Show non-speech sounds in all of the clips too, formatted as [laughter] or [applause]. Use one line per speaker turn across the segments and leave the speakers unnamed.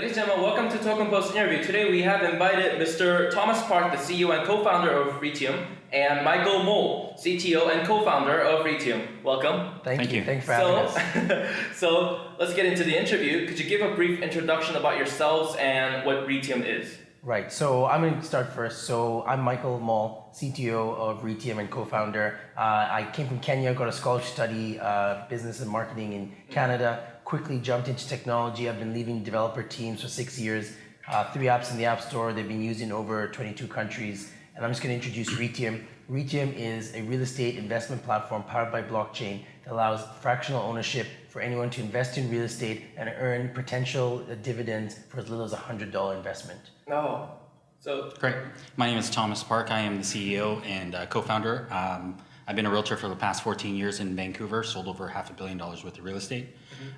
Ladies and gentlemen, welcome to Token Post interview. Today we have invited Mr. Thomas Park, the CEO and co-founder of Retium, and Michael Mole, CTO and co-founder of Retium. Welcome.
Thank,
Thank
you.
you.
Thanks for
So,
having us. [laughs]
so let's get into the interview. Could you give a brief introduction about yourselves and what Retium is?
Right. So I'm going to start first. So I'm Michael Mall, CTO of Retium and co-founder. Uh, I came from Kenya, got a scholarship study uh, business and marketing in Canada. Quickly jumped into technology. I've been leading developer teams for six years. Uh, three apps in the App Store. They've been used in over 22 countries. And I'm just going to introduce Retium. Retium is a real estate investment platform powered by blockchain allows fractional ownership for anyone to invest in real estate and earn potential dividends for as little as a $100 investment.
Oh, so
Great. My name is Thomas Park. I am the CEO and uh, co-founder. Um, I've been a realtor for the past 14 years in Vancouver, sold over half a billion dollars worth of real estate.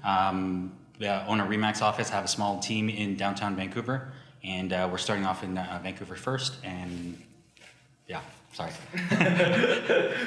Um, yeah, own a Remax office, have a small team in downtown Vancouver, and uh, we're starting off in uh, Vancouver first. And yeah, sorry. [laughs]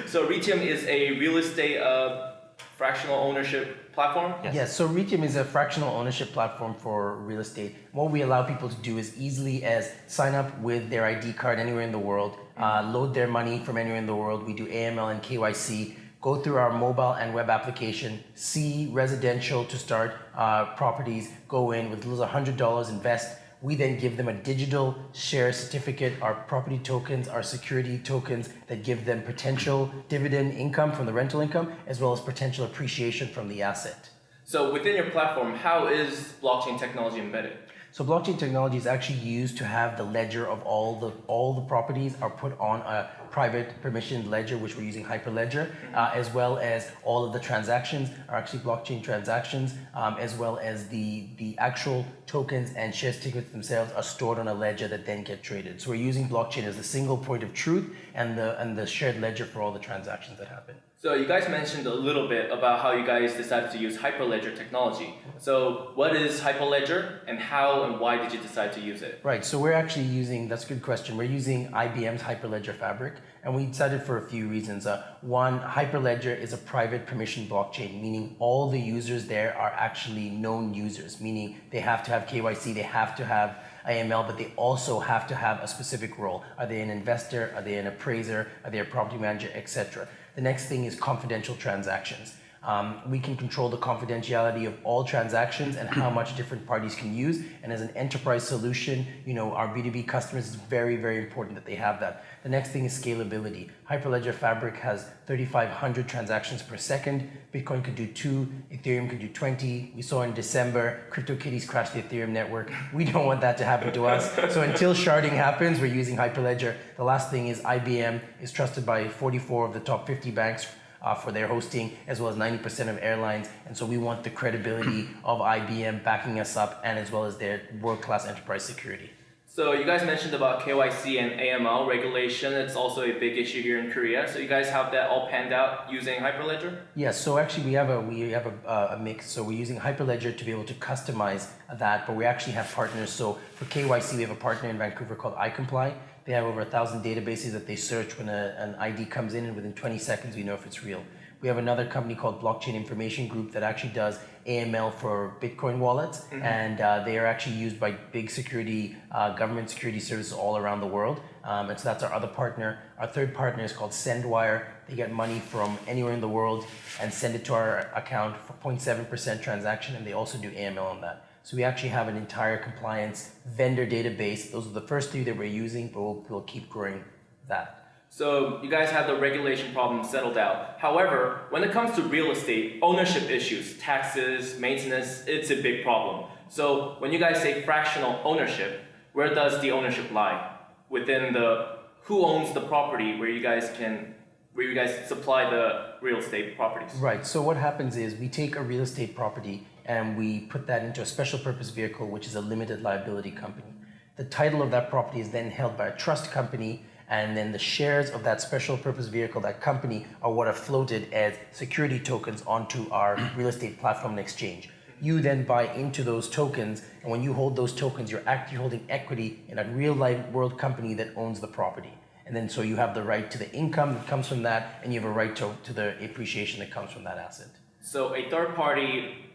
so Retium is a real estate uh, fractional ownership platform.
Yes.
Yes, so Retium is a fractional ownership platform for real estate. What we allow people to do is easily as sign up with their ID card anywhere in the world, uh, load their money from anywhere in the world. We do AML and KYC. Go through our mobile and web application, see residential to start uh, properties, go in with as little as $100, invest. We then give them a digital share certificate, our property tokens, our security tokens that give them potential dividend income from the rental income, as well as potential appreciation from the asset.
So within your platform, how is blockchain technology embedded?
So blockchain technology is actually used to have the ledger of all the all the properties are put on a private permissioned ledger, which we're using Hyperledger, uh, as well as all of the transactions are actually blockchain transactions, um, as well as the the actual tokens and share tickets themselves are stored on a ledger that then get traded. So we're using blockchain as the single point of truth and the and the shared ledger for all the transactions that happen.
So you guys mentioned a little bit about how you guys decided to use Hyperledger technology. So what is Hyperledger and how and why did you decide to use it?
Right, so we're actually using, that's a good question. We're using IBM's Hyperledger Fabric, and we decided for a few reasons. Uh, one, Hyperledger is a private permission blockchain, meaning all the users there are actually known users, meaning they have to have KYC, they have to have AML, but they also have to have a specific role. Are they an investor? Are they an appraiser? Are they a property manager, etc. The next thing is confidential transactions. Um, we can control the confidentiality of all transactions and how much different parties can use. And as an enterprise solution, you know, our B2B customers, it's very, very important that they have that. The next thing is scalability. Hyperledger Fabric has 3,500 transactions per second. Bitcoin could do two, Ethereum could do 20. We saw in December, CryptoKitties crashed the Ethereum network. We don't want that to happen to us. So until sharding happens, we're using Hyperledger. The last thing is IBM is trusted by 44 of the top 50 banks uh, for their hosting, as well as 90% of airlines. And so we want the credibility of IBM backing us up and as well as their world-class enterprise security.
So you guys mentioned about KYC and AML regulation. It's also a big issue here in Korea. So you guys have that all panned out using Hyperledger?
Yes, so actually we have a we have a, uh, a mix. So we're using Hyperledger to be able to customize that, but we actually have partners. So for KYC, we have a partner in Vancouver called iComply. They have over a thousand databases that they search when a, an ID comes in, and within 20 seconds we know if it's real. We have another company called Blockchain Information Group that actually does AML for Bitcoin wallets, mm-hmm. and uh, they are actually used by big security, uh, government security services all around the world. Um, and so that's our other partner. Our third partner is called SendWyre. They get money from anywhere in the world and send it to our account for 0.7% transaction, and they also do AML on that. So we actually have an entire compliance vendor database. Those are the first three that we're using, but we'll, we'll keep growing that.
So you guys have the regulation problem settled out. However, when it comes to real estate, ownership issues, taxes, maintenance, it's a big problem. So when you guys say fractional ownership, where does the ownership lie? Within the, who owns the property where you guys can, where you guys supply the real estate properties?
Right, so what happens is we take a real estate property and we put that into a special purpose vehicle, which is a limited liability company. The title of that property is then held by a trust company and then the shares of that special purpose vehicle, that company, are what are floated as security tokens onto our real estate platform and exchange. You then buy into those tokens, and when you hold those tokens, you're actually holding equity in a real life world company that owns the property. And then so you have the right to the income that comes from that, and you have a right to, to the appreciation that comes from that asset.
So a third party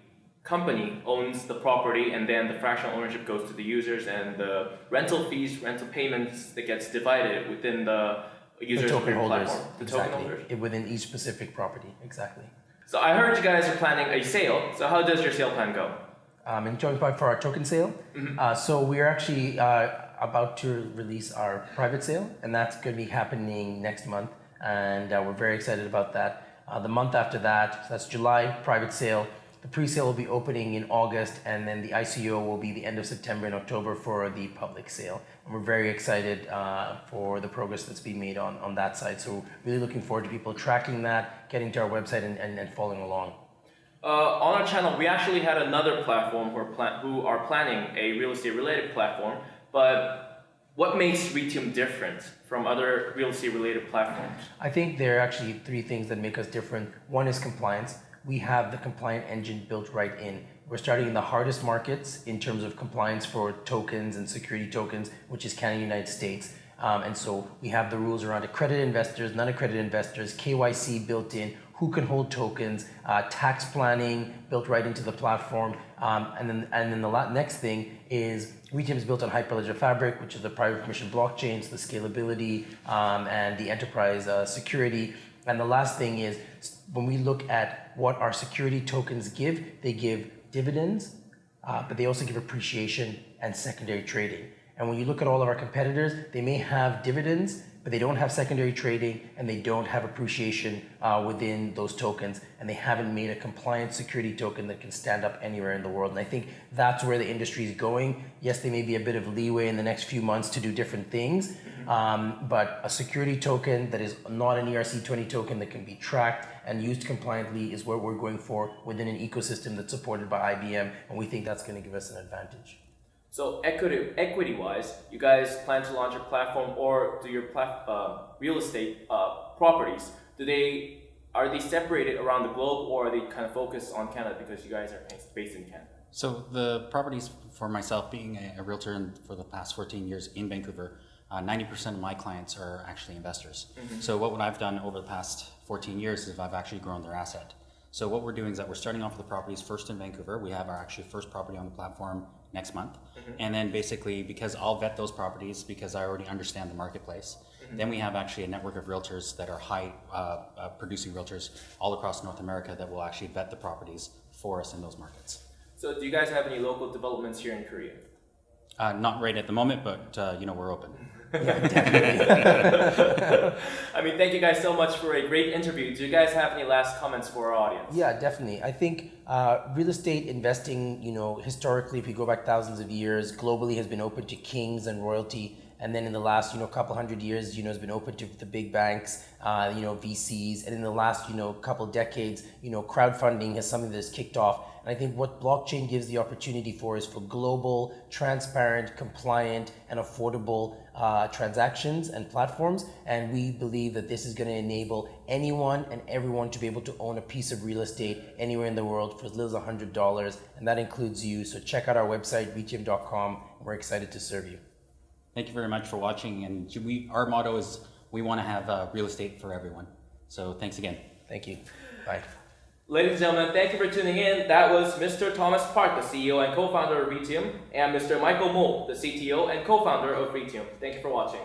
company owns the property and then the fractional ownership goes to the users and the rental fees, rental payments that gets divided within the
The token holders,
platform. The
exactly.
token holders.
It- Within each specific property, exactly.
So I heard you guys are planning a sale. So how does your sale plan go?
Um, and joint part for our token sale. Uh, so we're actually uh, about to release our private sale, and that's going to be happening next month, and uh, we're very excited about that. Uh, the month after that, so that's July, private sale. The pre-sale will be opening in August, and then the ICO will be the end of September and October for the public sale. And we're very excited uh, for the progress that's being made on, on that side. So really looking forward to people tracking that, getting to our website, and, and, and following along.
Uh, on our channel, we actually had another platform who are, pla- who are planning a real estate related platform. But what makes Retium different from other real estate related platforms?
I think there are actually three things that make us different. One is compliance. We have the compliant engine built right in. We're starting in the hardest markets in terms of compliance for tokens and security tokens, which is Canada, United States. Um, and so we have the rules around accredited investors, non-accredited investors, KYC built in, who can hold tokens, uh, tax planning built right into the platform, um, and then and then the next thing is Retium is built on Hyperledger Fabric, which is the private permission blockchain, so the scalability um, and the enterprise uh, security. And the last thing is when we look at what our security tokens give, they give dividends, uh, but they also give appreciation and secondary trading. And when you look at all of our competitors, they may have dividends, but they don't have secondary trading and they don't have appreciation uh, within those tokens. And they haven't made a compliant security token that can stand up anywhere in the world. And I think that's where the industry is going. Yes, there may be a bit of leeway in the next few months to do different things, um, but a security token that is not an ERC20 token that can be tracked and used compliantly is what we're going for within an ecosystem that's supported by IBM. And we think that's going to give us an advantage.
So equity equity wise, you guys plan to launch a platform or do your plat- uh, real estate uh, properties? Do they are they separated around the globe or are they kind of focused on Canada because you guys are based in Canada?
So the properties for myself being a, a realtor in, for the past 14 years in Vancouver, uh, 90% of my clients are actually investors. So what, what I've done over the past 14 years is I've actually grown their asset. So what we're doing is that we're starting off with the properties first in Vancouver. We have our actually first property on the platform next month. And then basically because I'll vet those properties because I already understand the marketplace. Then we have actually a network of realtors that are high uh, uh, producing realtors all across North America that will actually vet the properties for us in those markets.
So do you guys have any local developments here in Korea?
Uh, not right at the moment, but uh, you know we're open. [laughs]
Yeah, [laughs] I mean, thank you guys so much for a great interview. Do you guys have any last comments for our audience?
Yeah, definitely. I think uh, real estate investing, you know, historically, if you go back thousands of years, globally has been open to kings and royalty. And then in the last, you know, couple hundred years, you know, has been open to the big banks, uh, you know, VCs. And in the last, you know, couple decades, you know, crowdfunding has something that's kicked off. And I think what blockchain gives the opportunity for is for global, transparent, compliant, and affordable uh, transactions and platforms. And we believe that this is going to enable anyone and everyone to be able to own a piece of real estate anywhere in the world for as little as $100. And that includes you. So check out our website, retium.com. We're excited to serve you.
Thank you very much for watching. And we, our motto is we want to have uh, real estate for everyone. So thanks again.
Thank you. Bye.
Ladies and gentlemen, thank you for tuning in. That was Mr. Thomas Park, the CEO and co-founder of Retium, and Mr. Michael Mole, the CTO and co-founder of Retium. Thank you for watching.